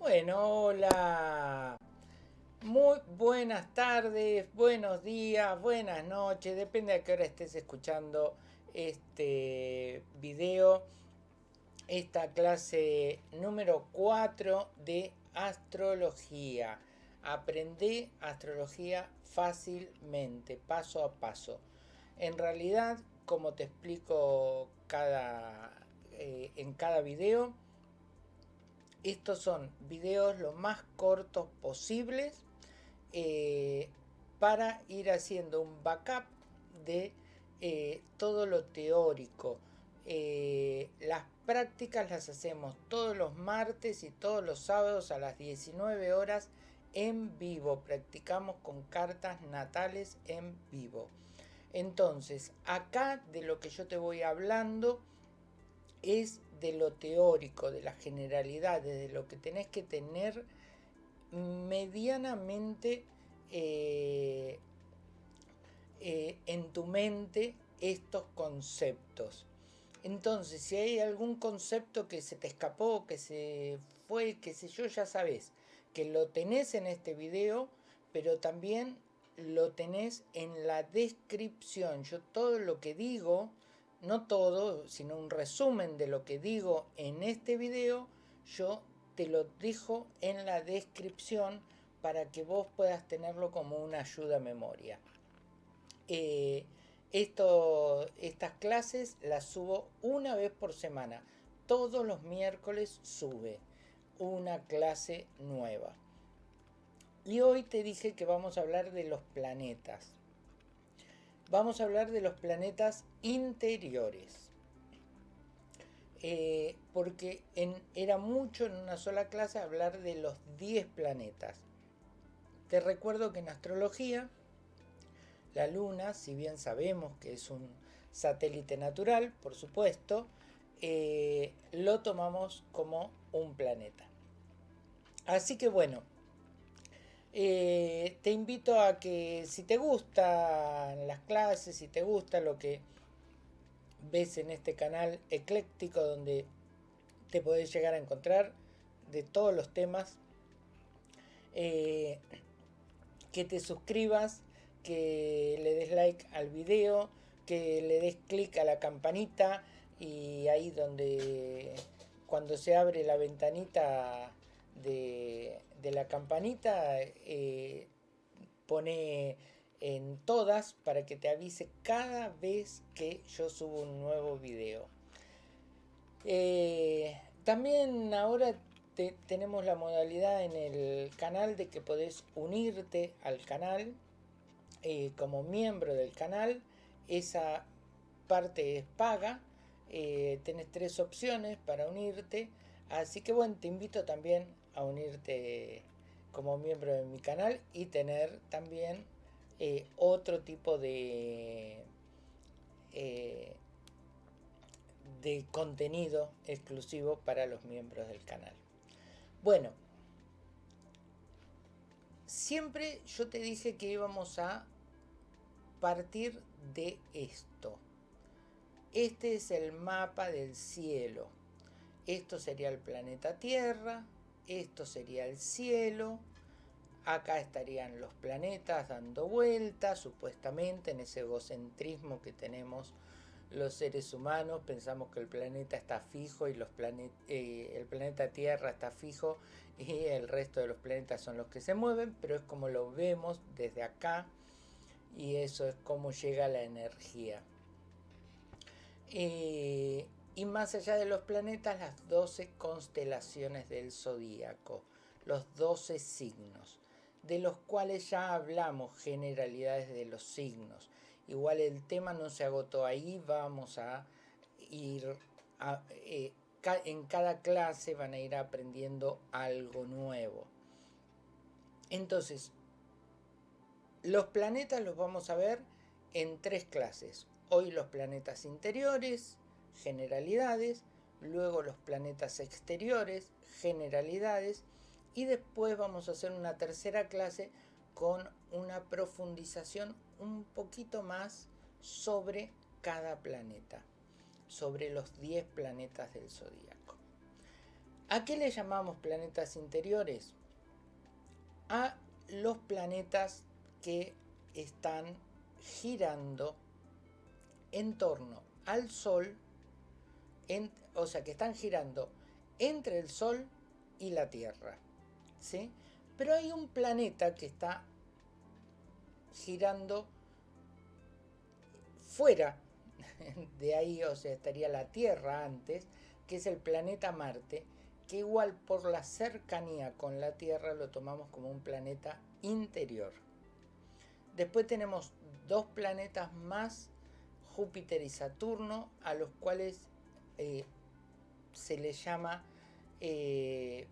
Bueno, hola. Muy buenas tardes, buenos días, buenas noches, depende a qué hora estés escuchando este video, esta clase número 4 de astrología. Aprendí astrología fácilmente, paso a paso. En realidad, como te explico cada, eh, en cada video, estos son videos lo más cortos posibles eh, para ir haciendo un backup de eh, todo lo teórico. Eh, las prácticas las hacemos todos los martes y todos los sábados a las 19 horas en vivo. Practicamos con cartas natales en vivo. Entonces, acá de lo que yo te voy hablando es de lo teórico, de las generalidades, de lo que tenés que tener medianamente eh, eh, en tu mente estos conceptos. Entonces, si hay algún concepto que se te escapó, que se fue, que sé yo, ya sabes que lo tenés en este video, pero también lo tenés en la descripción. Yo todo lo que digo no todo, sino un resumen de lo que digo en este video, yo te lo dejo en la descripción para que vos puedas tenerlo como una ayuda a memoria. Eh, estas clases las subo una vez por semana. Todos los miércoles sube una clase nueva. Y hoy te dije que vamos a hablar de los planetas vamos a hablar de los planetas interiores. Eh, porque era mucho en una sola clase hablar de los 10 planetas. Te recuerdo que en astrología, la Luna, si bien sabemos que es un satélite natural, por supuesto, eh, lo tomamos como un planeta. Así que bueno, eh, te invito a que si te gustan las clases, si te gusta lo que ves en este canal ecléctico donde te podés llegar a encontrar de todos los temas, eh, que te suscribas, que le des like al video, que le des clic a la campanita y ahí donde cuando se abre la ventanita de, la campanita, eh, pone en todas para que te avise cada vez que yo subo un nuevo video. Eh, también ahora tenemos la modalidad en el canal de que podés unirte al canal eh, como miembro del canal. Esa parte es paga. tenés tres opciones para unirte. Así que bueno, te invito también a unirte como miembro de mi canal y tener también eh, otro tipo de, eh, de contenido exclusivo para los miembros del canal. Bueno, siempre yo te dije que íbamos a partir de esto. Este es el mapa del cielo. Esto sería el planeta Tierra, esto sería el cielo, acá estarían los planetas dando vueltas, supuestamente en ese egocentrismo que tenemos los seres humanos, pensamos que el planeta está fijo y eh, el planeta Tierra está fijo y el resto de los planetas son los que se mueven, pero es como lo vemos desde acá y eso es como llega la energía. Eh, y más allá de los planetas, las 12 constelaciones del zodíaco, los 12 signos, de los cuales ya hablamos generalidades de los signos. Igual el tema no se agotó ahí, vamos a ir eh, en cada clase van a ir aprendiendo algo nuevo. Entonces, los planetas los vamos a ver en tres clases. Hoy los planetas interiores, generalidades, luego los planetas exteriores, generalidades, y después vamos a hacer una tercera clase con una profundización un poquito más sobre cada planeta, sobre los 10 planetas del zodíaco. ¿A qué le llamamos planetas interiores? A los planetas que están girando en torno al Sol, o sea, que están girando entre el Sol y la Tierra. ¿sí? Pero hay un planeta que está girando fuera de ahí, o sea, estaría la Tierra antes, que es el planeta Marte, que igual por la cercanía con la Tierra lo tomamos como un planeta interior. Después tenemos dos planetas más, Júpiter y Saturno, a los cuales eh, se les llama eh,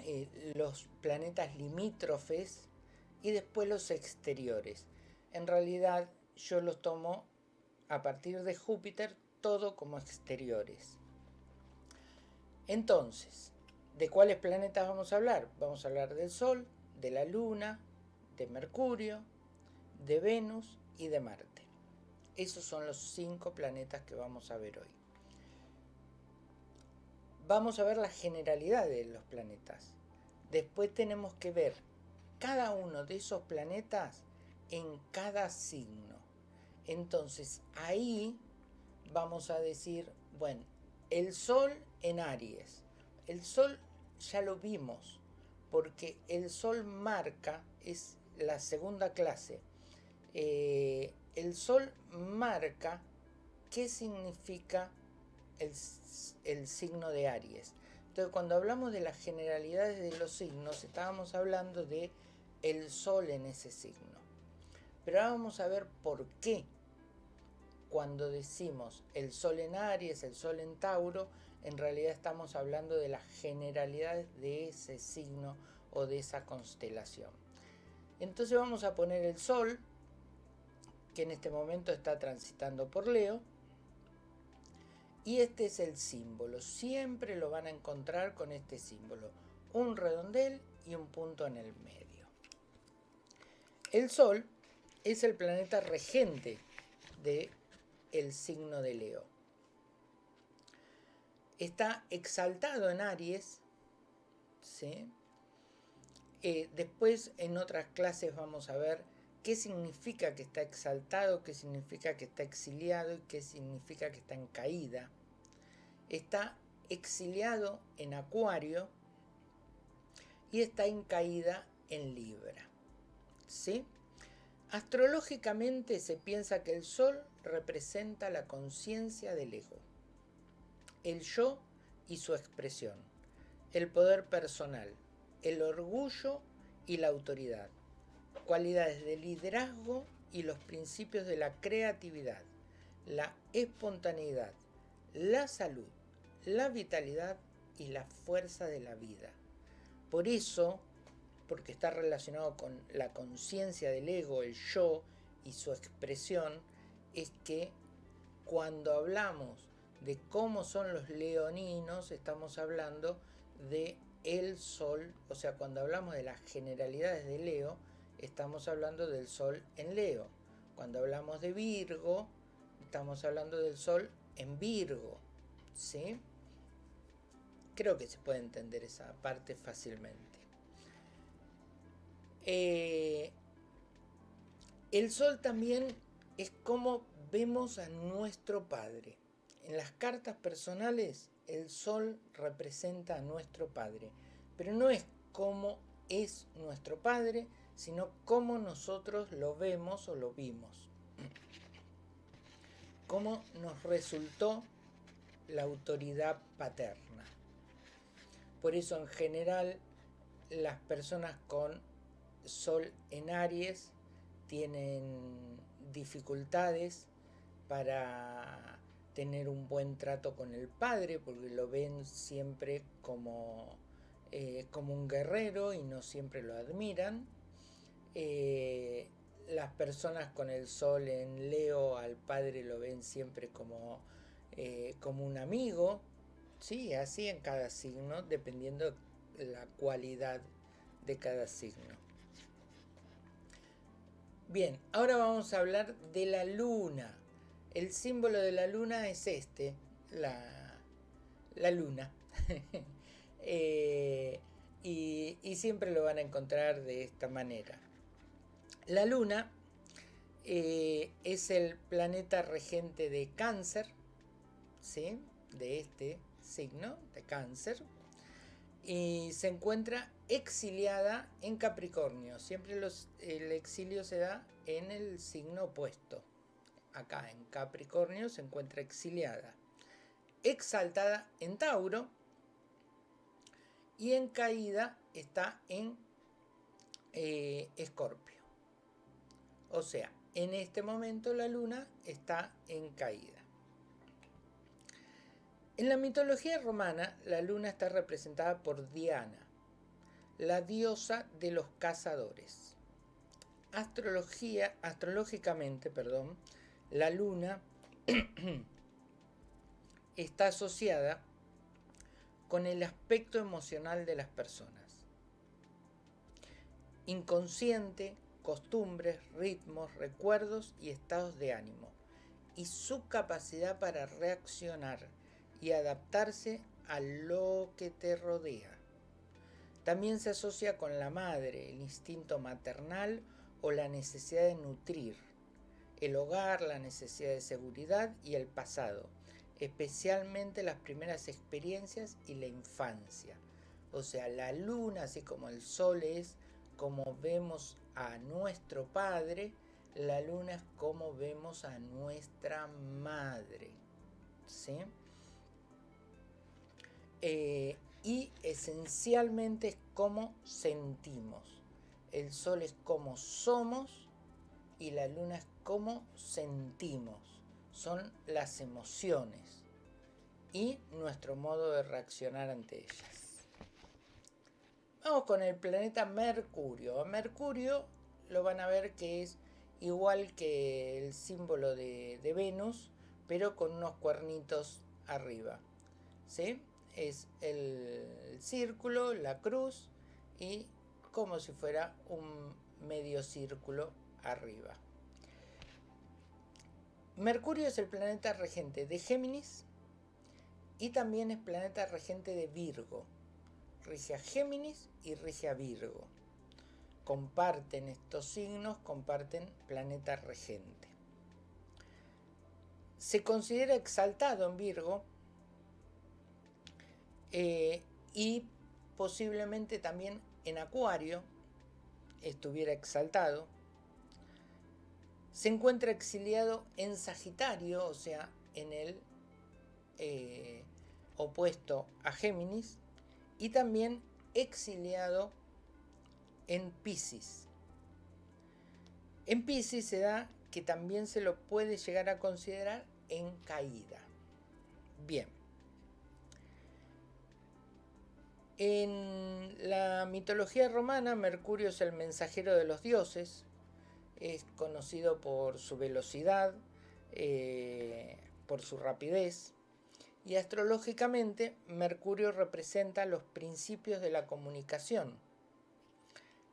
eh, los planetas limítrofes y después los exteriores. En realidad yo los tomo a partir de Júpiter todo como exteriores. Entonces, ¿de cuáles planetas vamos a hablar? Vamos a hablar del Sol, de la Luna, de Mercurio, de Venus y de Marte. Esos son los cinco planetas que vamos a ver hoy. Vamos a ver la generalidad de los planetas. Después tenemos que ver cada uno de esos planetas en cada signo. Entonces ahí vamos a decir, bueno, el Sol en Aries. El Sol ya lo vimos, porque el Sol marca, es la segunda clase. Eh, el Sol marca qué significa el, signo de Aries. Entonces, cuando hablamos de las generalidades de los signos, estábamos hablando de el Sol en ese signo. Pero ahora vamos a ver por qué cuando decimos el Sol en Aries, el Sol en Tauro, en realidad estamos hablando de las generalidades de ese signo o de esa constelación. Entonces vamos a poner el Sol, que en este momento está transitando por Leo, y este es el símbolo. Siempre lo van a encontrar con este símbolo. Un redondel y un punto en el medio. El Sol es el planeta regente de el signo de Leo. Está exaltado en Aries, ¿sí? Eh, después en otras clases vamos a ver qué significa que está exaltado, qué significa que está exiliado y qué significa que está en caída. Está exiliado en Acuario y está en caída en Libra. ¿Sí? Astrológicamente se piensa que el Sol representa la conciencia del ego, el yo y su expresión, el poder personal, el orgullo y la autoridad, cualidades de liderazgo y los principios de la creatividad, la espontaneidad, la salud, la vitalidad y la fuerza de la vida. Por eso, porque está relacionado con la conciencia del ego, el yo y su expresión, es que cuando hablamos de cómo son los leoninos, estamos hablando de el sol, o sea, cuando hablamos de las generalidades de Leo, estamos hablando del sol en Leo. Cuando hablamos de Virgo, estamos hablando del sol en Virgo, ¿sí? Creo que se puede entender esa parte fácilmente. Eh, el sol también es como vemos a nuestro Padre. En las cartas personales el sol representa a nuestro Padre, pero no es como es nuestro Padre, sino cómo nosotros lo vemos o lo vimos. Cómo nos resultó la autoridad paterna. Por eso en general las personas con sol en Aries tienen dificultades para tener un buen trato con el padre, porque lo ven siempre como, eh, como un guerrero y no siempre lo admiran. Eh, las personas con el sol en Leo al padre lo ven siempre como, eh, como un amigo, sí, así en cada signo, dependiendo la cualidad de cada signo. Bien, ahora vamos a hablar de la luna. El símbolo de la luna es este, la, luna. Eh, y, siempre lo van a encontrar de esta manera. La luna eh, es el planeta regente de cáncer, ¿sí? de este signo de cáncer, y se encuentra exiliada en Capricornio. Siempre el exilio se da en el signo opuesto. Acá en Capricornio se encuentra exiliada. Exaltada en Tauro y en caída está en eh, Escorpio. O sea, en este momento la luna está en caída. En la mitología romana, la luna está representada por Diana, la diosa de los cazadores. Astrología, astrológicamente, perdón, la luna está asociada con el aspecto emocional de las personas. Inconsciente, costumbres, ritmos, recuerdos y estados de ánimo. Y su capacidad para reaccionar y adaptarse a lo que te rodea. También se asocia con la madre, el instinto maternal o la necesidad de nutrir, el hogar, la necesidad de seguridad y el pasado especialmente las primeras experiencias y la infancia. O sea, la luna, así como el sol es como vemos a nuestro padre, la luna es como vemos a nuestra madre. ¿Sí? Eh, y esencialmente es como sentimos. El sol es como somos y la luna es como sentimos son las emociones y nuestro modo de reaccionar ante ellas. Vamos con el planeta Mercurio. Mercurio lo van a ver que es igual que el símbolo de, Venus, pero con unos cuernitos arriba. ¿Sí? Es el círculo, la cruz y como si fuera un medio círculo arriba. Mercurio es el planeta regente de Géminis y también es planeta regente de Virgo. Rige a Géminis y rige a Virgo. Comparten estos signos, comparten planeta regente. Se considera exaltado en Virgo eh, y posiblemente también en Acuario estuviera exaltado se encuentra exiliado en Sagitario, o sea, en el eh, opuesto a Géminis, y también exiliado en Pisces. En Pisces se da que también se lo puede llegar a considerar en caída. Bien. En la mitología romana, Mercurio es el mensajero de los dioses, es conocido por su velocidad, eh, por su rapidez, y astrológicamente Mercurio representa los principios de la comunicación,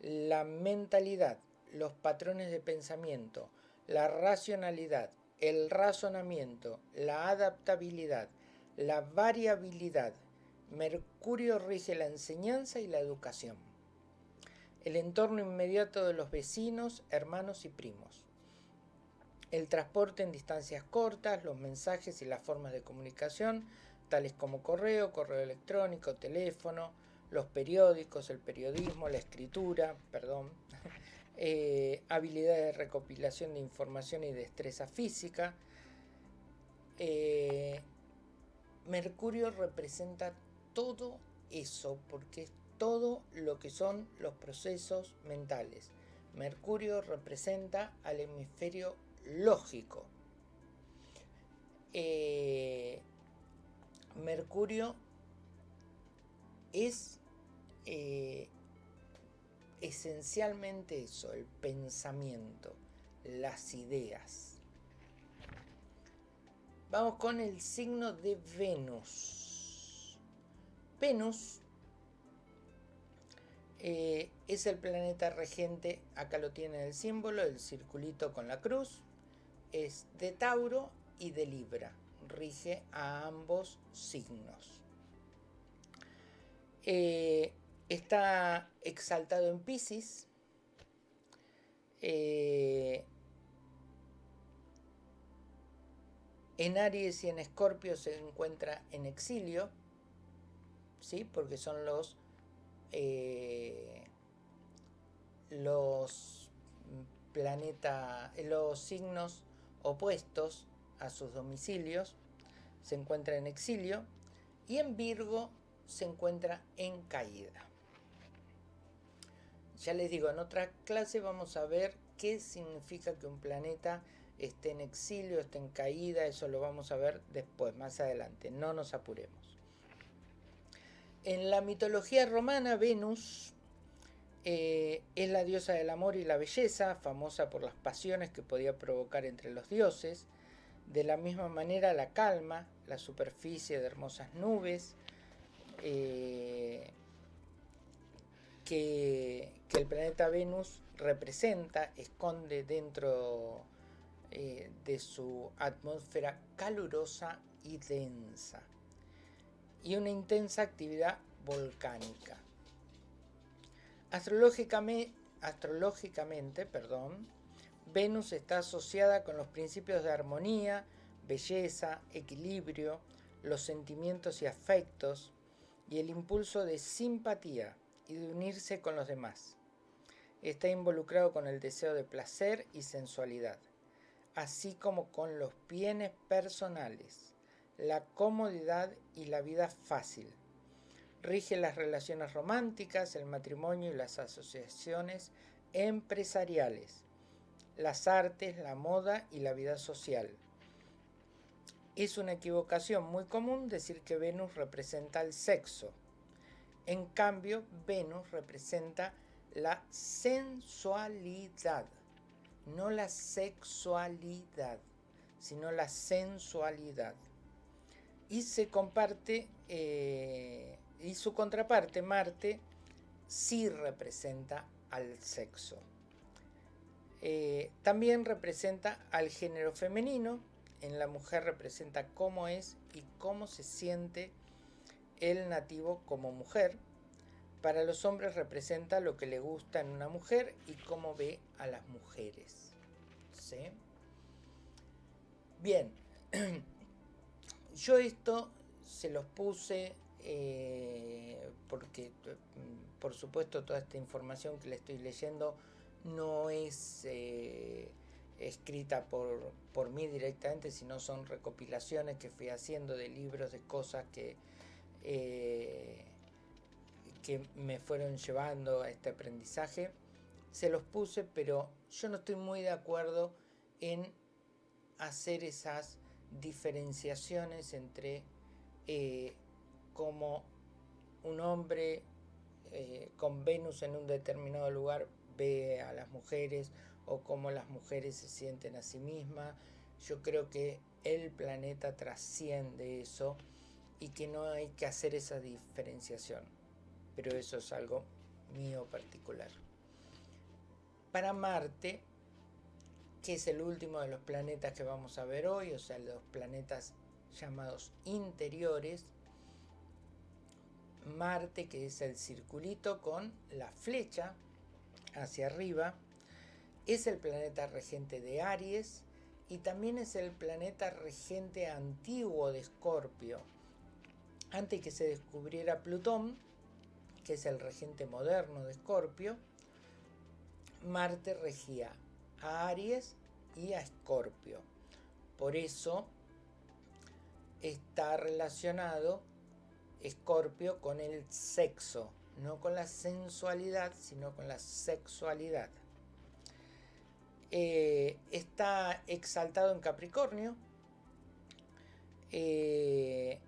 la mentalidad, los patrones de pensamiento, la racionalidad, el razonamiento, la adaptabilidad, la variabilidad. Mercurio rige la enseñanza y la educación el entorno inmediato de los vecinos, hermanos y primos. El transporte en distancias cortas, los mensajes y las formas de comunicación, tales como correo, correo electrónico, teléfono, los periódicos, el periodismo, la escritura, perdón, eh, habilidades de recopilación de información y destreza física. Eh, Mercurio representa todo eso porque es todo lo que son los procesos mentales. Mercurio representa al hemisferio lógico. Eh, Mercurio es eh, esencialmente eso, el pensamiento, las ideas. Vamos con el signo de Venus. Venus eh, es el planeta regente, acá lo tiene el símbolo, el circulito con la cruz. Es de Tauro y de Libra. Rige a ambos signos. Eh, está exaltado en Pisces. Eh, en Aries y en Escorpio se encuentra en exilio, ¿sí? porque son los, eh, los planeta, los signos opuestos a sus domicilios, se encuentra en exilio, y en Virgo se encuentra en caída. Ya les digo, en otra clase vamos a ver qué significa que un planeta esté en exilio, esté en caída, eso lo vamos a ver después, más adelante, no nos apuremos. En la mitología romana, Venus eh, es la diosa del amor y la belleza, famosa por las pasiones que podía provocar entre los dioses. De la misma manera, la calma, la superficie de hermosas nubes, eh, que, el planeta Venus representa, esconde dentro eh, de su atmósfera calurosa y densa y una intensa actividad volcánica. Astrológicamente, perdón, Venus está asociada con los principios de armonía, belleza, equilibrio, los sentimientos y afectos, y el impulso de simpatía y de unirse con los demás. Está involucrado con el deseo de placer y sensualidad, así como con los bienes personales, la comodidad y la vida fácil. Rige las relaciones románticas, el matrimonio y las asociaciones empresariales, las artes, la moda y la vida social. Es una equivocación muy común decir que Venus representa el sexo. En cambio, Venus representa la sensualidad, no la sexualidad, sino la sensualidad. Y se comparte, eh, y su contraparte, Marte, sí representa al sexo. Eh, también representa al género femenino, en la mujer representa cómo es y cómo se siente el nativo como mujer. Para los hombres representa lo que le gusta en una mujer y cómo ve a las mujeres. Bien, yo esto se los puse eh, porque, mm, por supuesto, toda esta información que le estoy leyendo no es... Eh, escrita por, por mí directamente, sino son recopilaciones que fui haciendo de libros, de cosas que, eh, que me fueron llevando a este aprendizaje. Se los puse, pero yo no estoy muy de acuerdo en hacer esas diferenciaciones entre como un hombre eh, con Venus en un determinado lugar ve a las mujeres o cómo las mujeres se sienten a sí mismas. Yo creo que el planeta trasciende eso y que no hay que hacer esa diferenciación. Pero eso es algo mío particular. Para Marte, que es el último de los planetas que vamos a ver hoy, o sea, los planetas llamados interiores, Marte, que es el circulito con la flecha hacia arriba, es el planeta regente de Aries y también es el planeta regente antiguo de Escorpio. Antes que se descubriera Plutón, que es el regente moderno de Escorpio, Marte regía a Aries y a Escorpio. Por eso está relacionado Escorpio con el sexo, no con la sensualidad, sino con la sexualidad. Eh, está exaltado en Capricornio. Eh,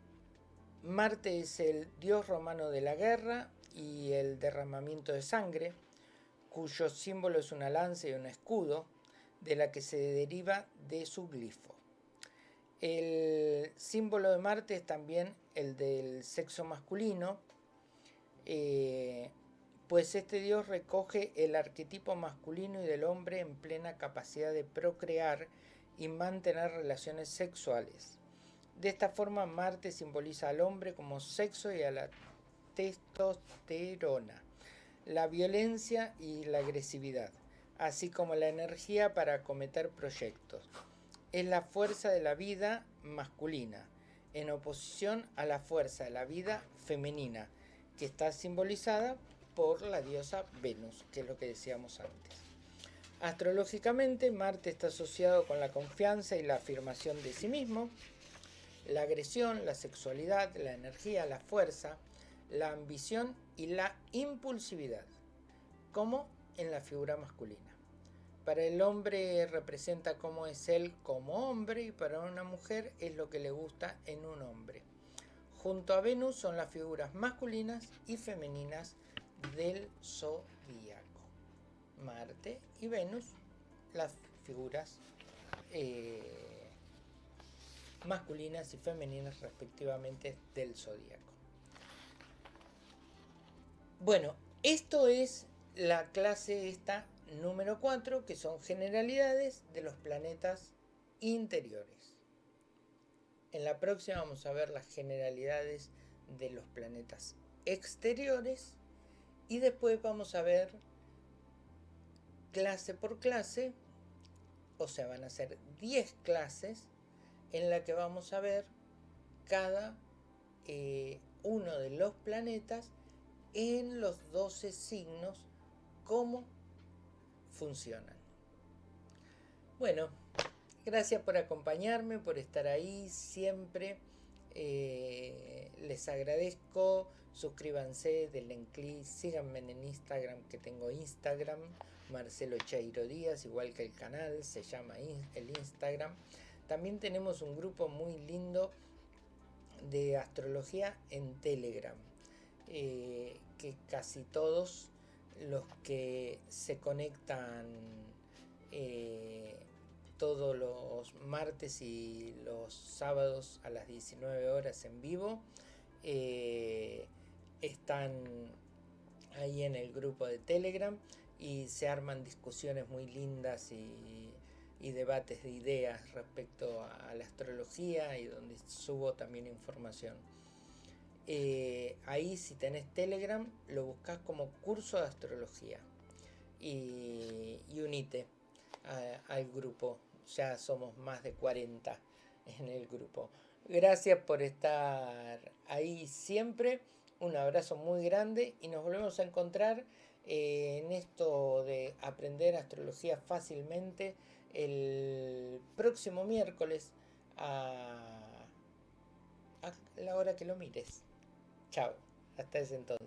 Marte es el dios romano de la guerra y el derramamiento de sangre, cuyo símbolo es una lanza y un escudo, de la que se deriva de su glifo. El símbolo de Marte es también el del sexo masculino, eh, pues este dios recoge el arquetipo masculino y del hombre en plena capacidad de procrear y mantener relaciones sexuales. De esta forma Marte simboliza al hombre como sexo y a la testosterona, la violencia y la agresividad, así como la energía para acometer proyectos. Es la fuerza de la vida masculina, en oposición a la fuerza de la vida femenina, que está simbolizada por la diosa Venus, que es lo que decíamos antes. Astrológicamente, Marte está asociado con la confianza y la afirmación de sí mismo, la agresión, la sexualidad, la energía, la fuerza, la ambición y la impulsividad, como en la figura masculina. Para el hombre representa cómo es él como hombre y para una mujer es lo que le gusta en un hombre. Junto a Venus son las figuras masculinas y femeninas del zodíaco. Marte y Venus, las figuras eh, masculinas y femeninas respectivamente del zodíaco. Bueno, esto es la clase esta número 4, que son generalidades de los planetas interiores. En la próxima vamos a ver las generalidades de los planetas exteriores y después vamos a ver clase por clase, o sea, van a ser 10 clases en la que vamos a ver cada eh, uno de los planetas en los 12 signos, cómo funcionan. Bueno, gracias por acompañarme, por estar ahí siempre. Eh, les agradezco, suscríbanse, denle clic, síganme en Instagram, que tengo Instagram, Marcelo Chairo Díaz, igual que el canal, se llama el Instagram. También tenemos un grupo muy lindo de astrología en Telegram, eh, que casi todos los que se conectan eh, todos los martes y los sábados a las 19 horas en vivo eh, están ahí en el grupo de Telegram y se arman discusiones muy lindas y, debates de ideas respecto a la astrología y donde subo también información. Eh, ahí si tenés Telegram lo buscas como curso de astrología y, unite al grupo. Ya somos más de 40 en el grupo. Gracias por estar ahí siempre. Un abrazo muy grande y nos volvemos a encontrar eh, en esto de aprender astrología fácilmente el próximo miércoles a, a la hora que lo mires. Chao, hasta ese entonces.